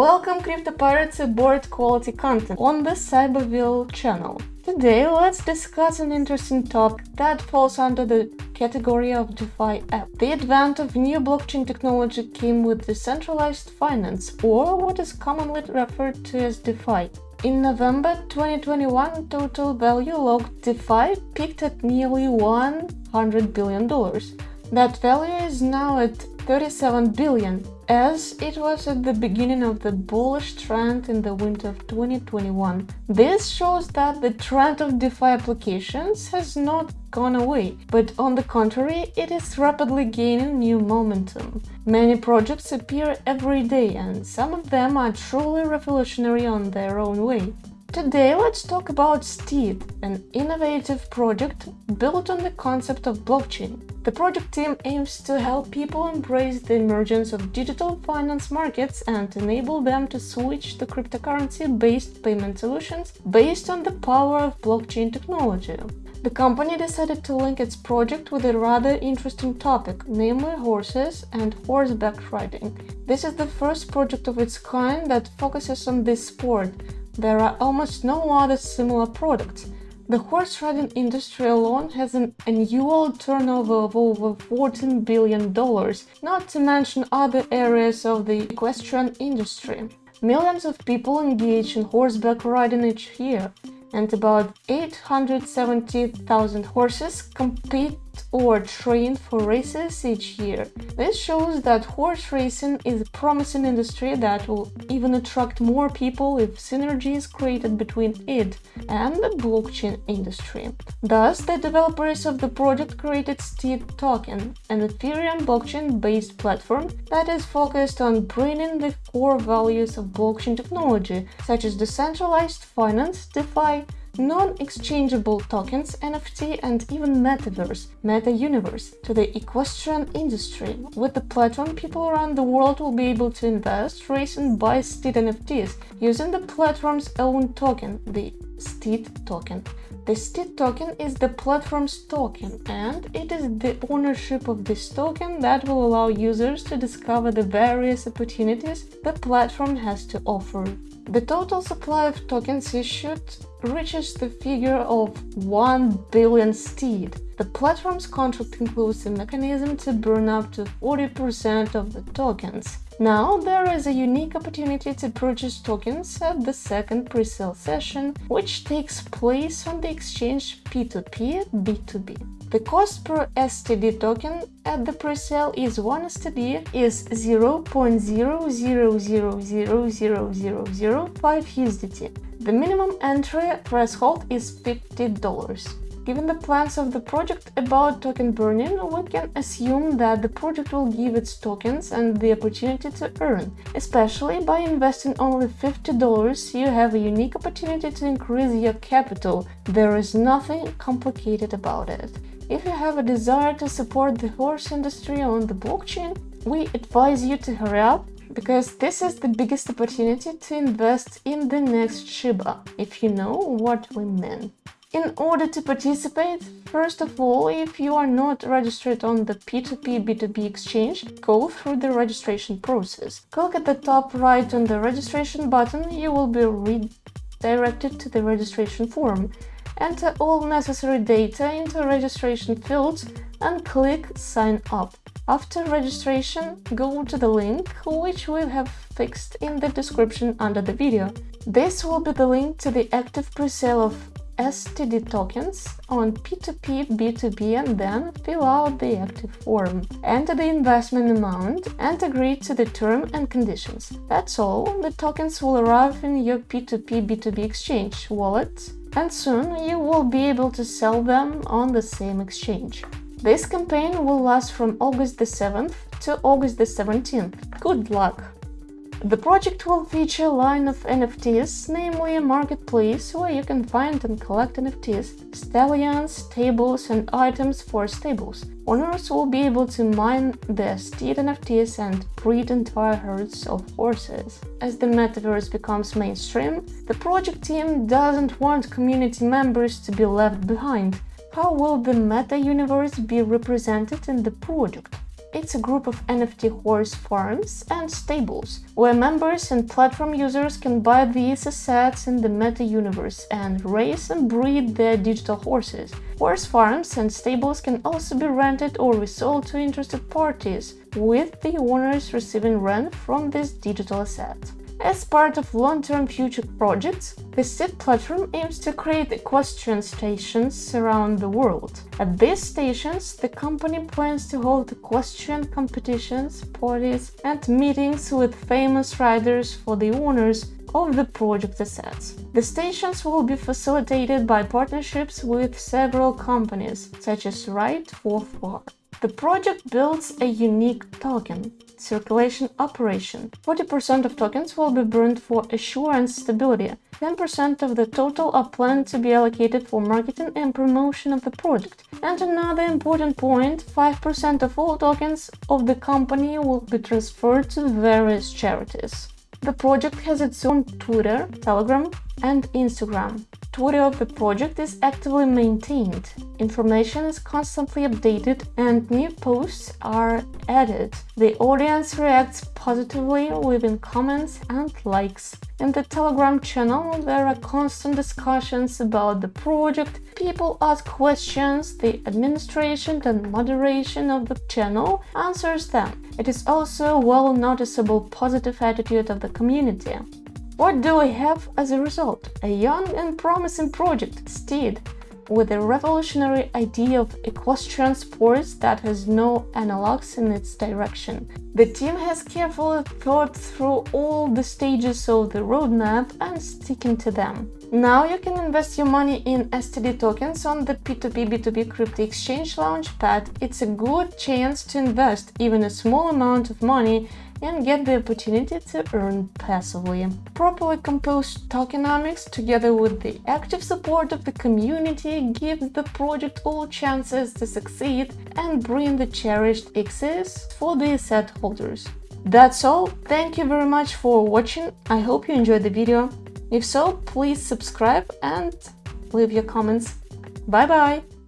Welcome Crypto Pirates aboard quality content on the Cyberville channel. Today let's discuss an interesting topic that falls under the category of DeFi app. The advent of new blockchain technology came with decentralized finance, or what is commonly referred to as DeFi. In November 2021, total value locked DeFi peaked at nearly $100 billion. That value is now at 37 billion, as it was at the beginning of the bullish trend in the winter of 2021. This shows that the trend of DeFi applications has not gone away, but on the contrary, it is rapidly gaining new momentum. Many projects appear every day, and some of them are truly revolutionary on their own way. Today let's talk about Steed, an innovative project built on the concept of blockchain. The project team aims to help people embrace the emergence of digital finance markets and enable them to switch to cryptocurrency-based payment solutions based on the power of blockchain technology. The company decided to link its project with a rather interesting topic, namely horses and horseback riding. This is the first project of its kind that focuses on this sport, there are almost no other similar products. The horse riding industry alone has an annual turnover of over $14 billion, not to mention other areas of the equestrian industry. Millions of people engage in horseback riding each year, and about 870,000 horses compete or trained for races each year. This shows that horse racing is a promising industry that will even attract more people if synergy is created between it and the blockchain industry. Thus, the developers of the project created Steed Token, an Ethereum blockchain-based platform that is focused on bringing the core values of blockchain technology, such as decentralized finance, DeFi, non-exchangeable tokens, NFT and even metaverse, meta-universe, to the equestrian industry. With the platform, people around the world will be able to invest, raise and buy Steed NFTs using the platform's own token, the Steed token. The Steed token is the platform's token, and it is the ownership of this token that will allow users to discover the various opportunities the platform has to offer. The total supply of tokens issued reaches the figure of 1 billion steed. The platform's contract includes a mechanism to burn up to 40% of the tokens. Now there is a unique opportunity to purchase tokens at the second pre-sale session, which takes place on the exchange P2P B2B. The cost per STD token at the pre-sale is 1 STD is 0.0000005 USDT. The minimum entry threshold is $50. Given the plans of the project about token burning, we can assume that the project will give its tokens and the opportunity to earn. Especially by investing only $50, you have a unique opportunity to increase your capital. There is nothing complicated about it. If you have a desire to support the horse industry on the blockchain, we advise you to hurry up because this is the biggest opportunity to invest in the next Shiba, if you know what we mean. In order to participate, first of all, if you are not registered on the P2P B2B exchange, go through the registration process. Click at the top right on the registration button, you will be redirected to the registration form. Enter all necessary data into registration fields and click Sign up. After registration, go to the link, which we have fixed in the description under the video. This will be the link to the active presale of STD tokens on P2P B2B and then fill out the active form. Enter the investment amount and agree to the term and conditions. That's all, the tokens will arrive in your P2P B2B exchange wallet and soon you will be able to sell them on the same exchange. This campaign will last from August the 7th to August the 17th. Good luck! The project will feature a line of NFTs, namely a marketplace where you can find and collect NFTs, stallions, stables and items for stables. Owners will be able to mine their steed NFTs and breed entire herds of horses. As the metaverse becomes mainstream, the project team doesn't want community members to be left behind. How will the meta-universe be represented in the project? It's a group of NFT horse farms and stables, where members and platform users can buy these assets in the meta universe and race and breed their digital horses. Horse farms and stables can also be rented or resold to interested parties, with the owners receiving rent from this digital asset. As part of long-term future projects, the SID platform aims to create equestrian stations around the world. At these stations, the company plans to hold equestrian competitions, parties, and meetings with famous riders for the owners of the project assets. The stations will be facilitated by partnerships with several companies, such as Ride for Far. The project builds a unique token, circulation operation. 40% of tokens will be burned for assurance stability. 10% of the total are planned to be allocated for marketing and promotion of the project. And another important point, 5% of all tokens of the company will be transferred to various charities. The project has its own Twitter, Telegram and Instagram. Twitter of the project is actively maintained. Information is constantly updated and new posts are added. The audience reacts positively, leaving comments and likes. In the Telegram channel, there are constant discussions about the project, people ask questions, the administration and moderation of the channel answers them. It is also a well noticeable positive attitude of the community. What do we have as a result? A young and promising project, Steed, with a revolutionary idea of equestrian sports that has no analogs in its direction. The team has carefully thought through all the stages of the roadmap and sticking to them. Now you can invest your money in STD tokens on the P2P B2B crypto exchange launchpad. It's a good chance to invest even a small amount of money and get the opportunity to earn passively. Properly composed tokenomics, together with the active support of the community, gives the project all chances to succeed and bring the cherished X's for the asset holders. That's all, thank you very much for watching, I hope you enjoyed the video. If so, please subscribe and leave your comments. Bye bye!